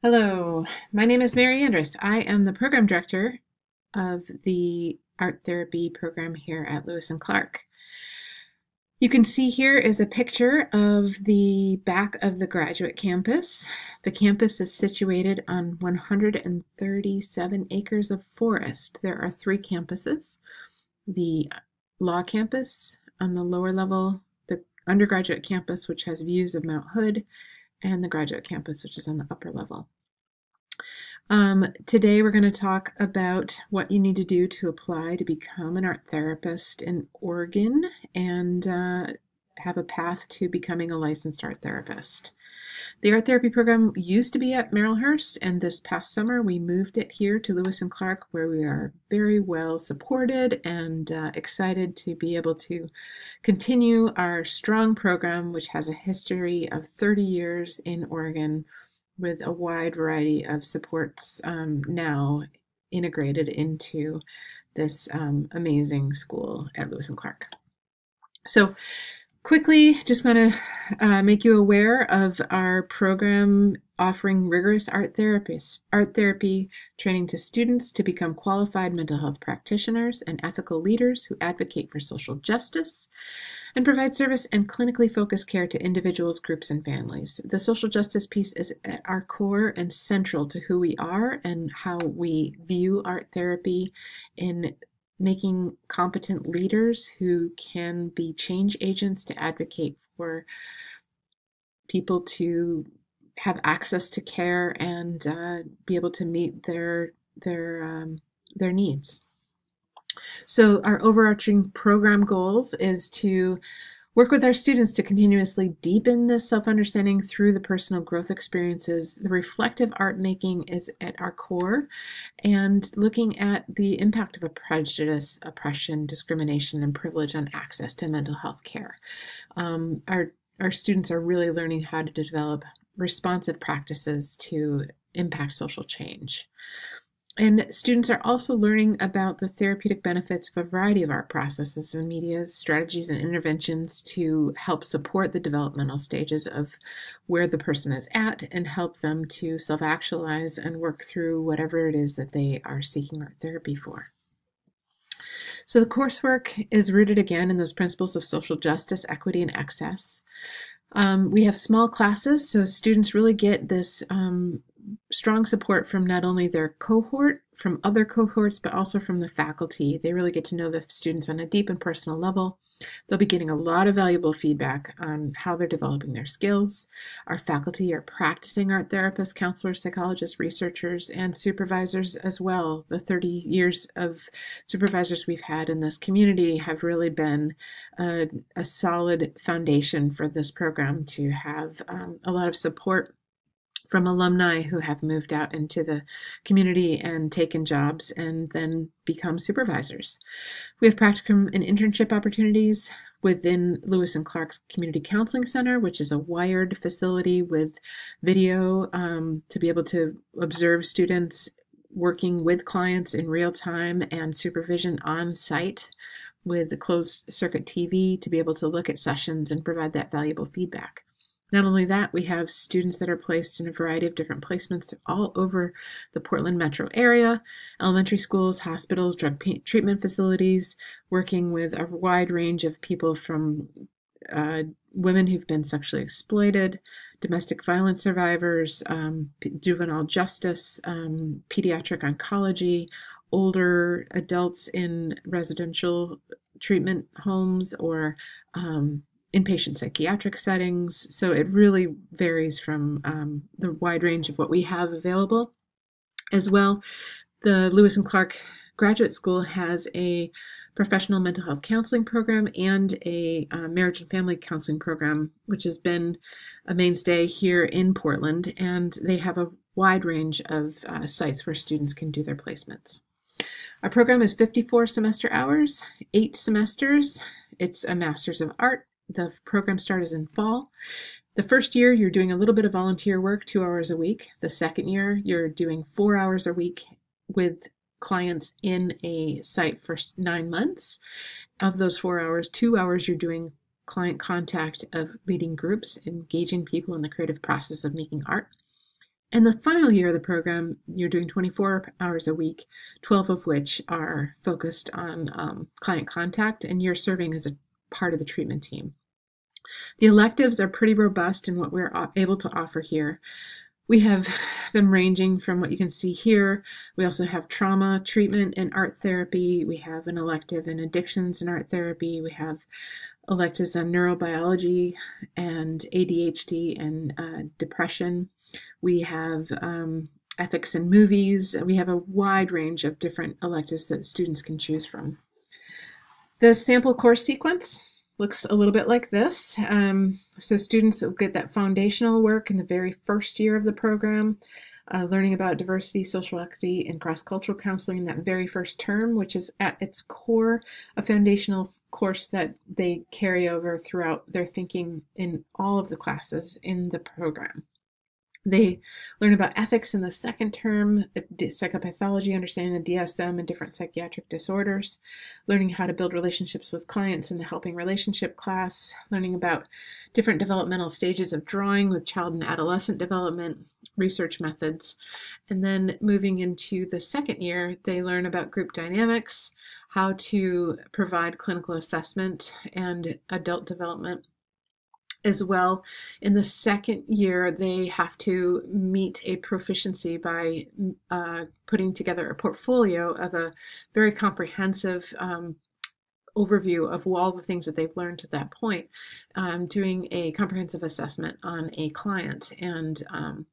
Hello, my name is Mary Andrus. I am the program director of the art therapy program here at Lewis and Clark. You can see here is a picture of the back of the graduate campus. The campus is situated on 137 acres of forest. There are three campuses. The law campus on the lower level, the undergraduate campus, which has views of Mount Hood, and the graduate campus, which is on the upper level. Um, today we're going to talk about what you need to do to apply to become an art therapist in Oregon and uh, have a path to becoming a licensed art therapist. The art therapy program used to be at Marylhurst, and this past summer we moved it here to Lewis and Clark, where we are very well supported and uh, excited to be able to continue our strong program, which has a history of 30 years in Oregon with a wide variety of supports um, now integrated into this um, amazing school at Lewis and Clark. So quickly, just want to uh, make you aware of our program offering rigorous art therapists, art therapy training to students to become qualified mental health practitioners and ethical leaders who advocate for social justice and provide service and clinically focused care to individuals, groups, and families. The social justice piece is at our core and central to who we are and how we view art therapy in making competent leaders who can be change agents to advocate for people to have access to care and uh, be able to meet their their um, their needs. So our overarching program goals is to work with our students to continuously deepen this self-understanding through the personal growth experiences. The reflective art making is at our core and looking at the impact of a prejudice, oppression, discrimination, and privilege on access to mental health care. Um, our, our students are really learning how to develop responsive practices to impact social change. And students are also learning about the therapeutic benefits of a variety of art processes and media strategies, and interventions to help support the developmental stages of where the person is at and help them to self actualize and work through whatever it is that they are seeking art therapy for. So the coursework is rooted again in those principles of social justice, equity, and access. Um, we have small classes, so students really get this um, strong support from not only their cohort, from other cohorts, but also from the faculty. They really get to know the students on a deep and personal level. They'll be getting a lot of valuable feedback on how they're developing their skills. Our faculty are practicing art therapists, counselors, psychologists, researchers, and supervisors as well. The 30 years of supervisors we've had in this community have really been a, a solid foundation for this program to have um, a lot of support from alumni who have moved out into the community and taken jobs and then become supervisors. We have practicum and internship opportunities within Lewis and Clark's Community Counseling Center, which is a wired facility with video um, to be able to observe students working with clients in real time and supervision on site with the closed circuit TV to be able to look at sessions and provide that valuable feedback. Not only that, we have students that are placed in a variety of different placements all over the Portland metro area, elementary schools, hospitals, drug treatment facilities, working with a wide range of people from uh, women who've been sexually exploited, domestic violence survivors, um, juvenile justice, um, pediatric oncology, older adults in residential treatment homes or um, inpatient psychiatric settings. So it really varies from um, the wide range of what we have available. As well, the Lewis and Clark Graduate School has a professional mental health counseling program and a uh, marriage and family counseling program, which has been a mainstay here in Portland. And they have a wide range of uh, sites where students can do their placements. Our program is 54 semester hours, eight semesters. It's a Master's of Art, the program starts in fall. The first year, you're doing a little bit of volunteer work, two hours a week. The second year, you're doing four hours a week with clients in a site for nine months. Of those four hours, two hours you're doing client contact of leading groups, engaging people in the creative process of making art. And the final year of the program, you're doing 24 hours a week, 12 of which are focused on um, client contact, and you're serving as a part of the treatment team. The electives are pretty robust in what we're able to offer here. We have them ranging from what you can see here. We also have trauma treatment and art therapy. We have an elective in addictions and art therapy. We have electives on neurobiology and ADHD and uh, depression. We have um, ethics in movies. We have a wide range of different electives that students can choose from. The sample course sequence looks a little bit like this. Um, so students will get that foundational work in the very first year of the program, uh, learning about diversity, social equity, and cross-cultural counseling in that very first term, which is at its core a foundational course that they carry over throughout their thinking in all of the classes in the program. They learn about ethics in the second term, psychopathology, understanding the DSM and different psychiatric disorders, learning how to build relationships with clients in the helping relationship class, learning about different developmental stages of drawing with child and adolescent development, research methods, and then moving into the second year, they learn about group dynamics, how to provide clinical assessment and adult development as well. In the second year, they have to meet a proficiency by uh, putting together a portfolio of a very comprehensive um, overview of all the things that they've learned to that point, um, doing a comprehensive assessment on a client and um,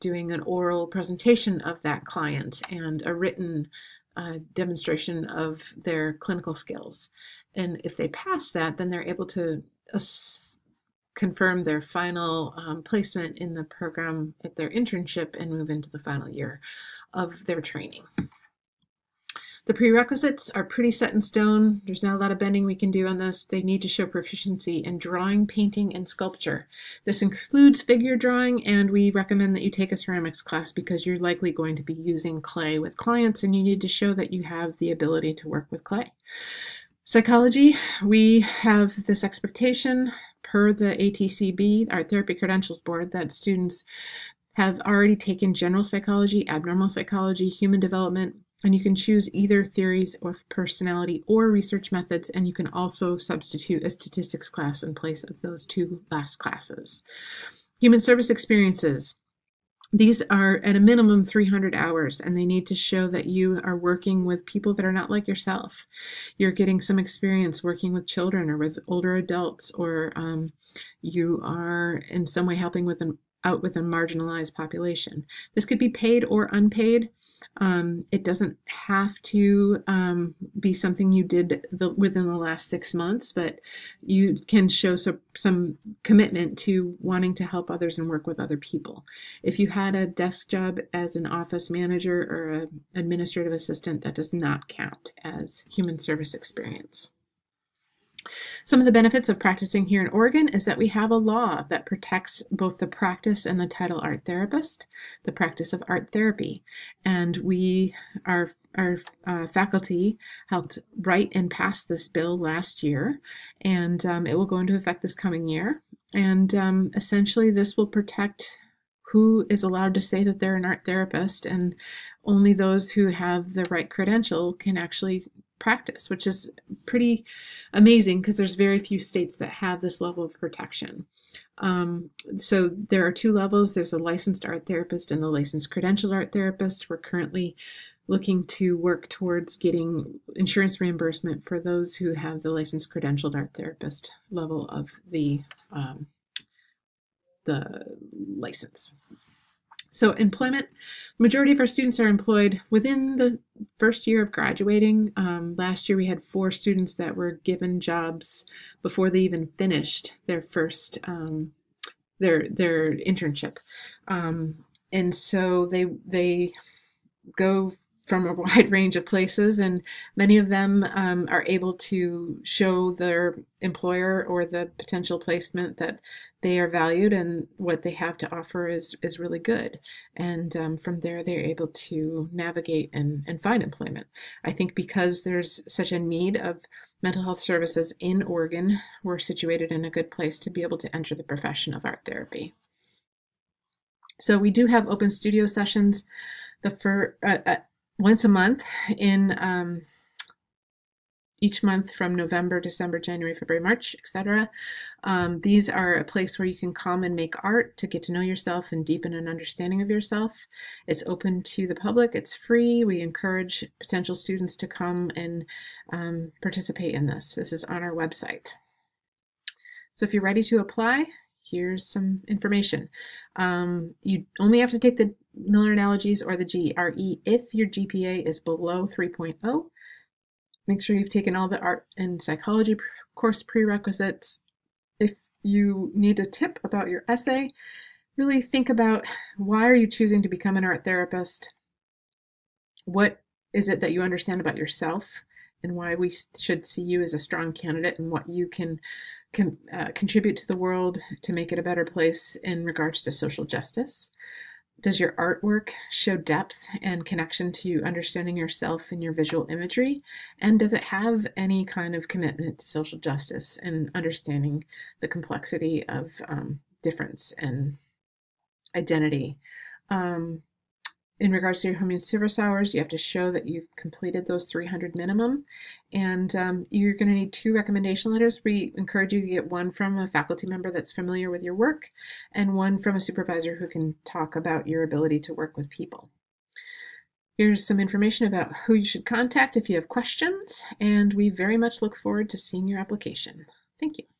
doing an oral presentation of that client and a written uh, demonstration of their clinical skills. And if they pass that, then they're able to confirm their final um, placement in the program at their internship and move into the final year of their training. The prerequisites are pretty set in stone. There's not a lot of bending we can do on this. They need to show proficiency in drawing, painting, and sculpture. This includes figure drawing, and we recommend that you take a ceramics class because you're likely going to be using clay with clients and you need to show that you have the ability to work with clay. Psychology, we have this expectation per the ATCB, Art Therapy Credentials Board, that students have already taken general psychology, abnormal psychology, human development, and you can choose either theories of personality or research methods, and you can also substitute a statistics class in place of those two last classes. Human service experiences. These are at a minimum 300 hours and they need to show that you are working with people that are not like yourself. You're getting some experience working with children or with older adults or um, you are in some way helping with an out with a marginalized population. This could be paid or unpaid. Um, it doesn't have to um, be something you did the, within the last six months, but you can show some, some commitment to wanting to help others and work with other people. If you had a desk job as an office manager or an administrative assistant, that does not count as human service experience. Some of the benefits of practicing here in Oregon is that we have a law that protects both the practice and the title art therapist, the practice of art therapy. And we, our, our uh, faculty helped write and pass this bill last year, and um, it will go into effect this coming year. And um, essentially, this will protect who is allowed to say that they're an art therapist, and only those who have the right credential can actually practice, which is pretty amazing because there's very few states that have this level of protection. Um, so there are two levels. There's a licensed art therapist and the licensed credentialed art therapist. We're currently looking to work towards getting insurance reimbursement for those who have the licensed credentialed art therapist level of the um, the license. So employment, majority of our students are employed within the first year of graduating. Um, last year we had four students that were given jobs before they even finished their first um, their their internship, um, and so they they go from a wide range of places, and many of them um, are able to show their employer or the potential placement that they are valued and what they have to offer is is really good. And um, from there, they're able to navigate and, and find employment. I think because there's such a need of mental health services in Oregon, we're situated in a good place to be able to enter the profession of art therapy. So we do have open studio sessions the for uh, uh, once a month in um, each month from November, December, January, February, March, etc. Um, these are a place where you can come and make art to get to know yourself and deepen an understanding of yourself. It's open to the public, it's free. We encourage potential students to come and um, participate in this. This is on our website. So if you're ready to apply, here's some information. Um, you only have to take the Miller Analogies or the GRE if your GPA is below 3.0. Make sure you've taken all the art and psychology course prerequisites. If you need a tip about your essay, really think about why are you choosing to become an art therapist? What is it that you understand about yourself and why we should see you as a strong candidate and what you can can uh, contribute to the world to make it a better place in regards to social justice? Does your artwork show depth and connection to understanding yourself in your visual imagery? And does it have any kind of commitment to social justice and understanding the complexity of um, difference and identity? Um, in regards to your home service hours, you have to show that you've completed those 300 minimum. And um, you're going to need two recommendation letters. We encourage you to get one from a faculty member that's familiar with your work and one from a supervisor who can talk about your ability to work with people. Here's some information about who you should contact if you have questions, and we very much look forward to seeing your application. Thank you.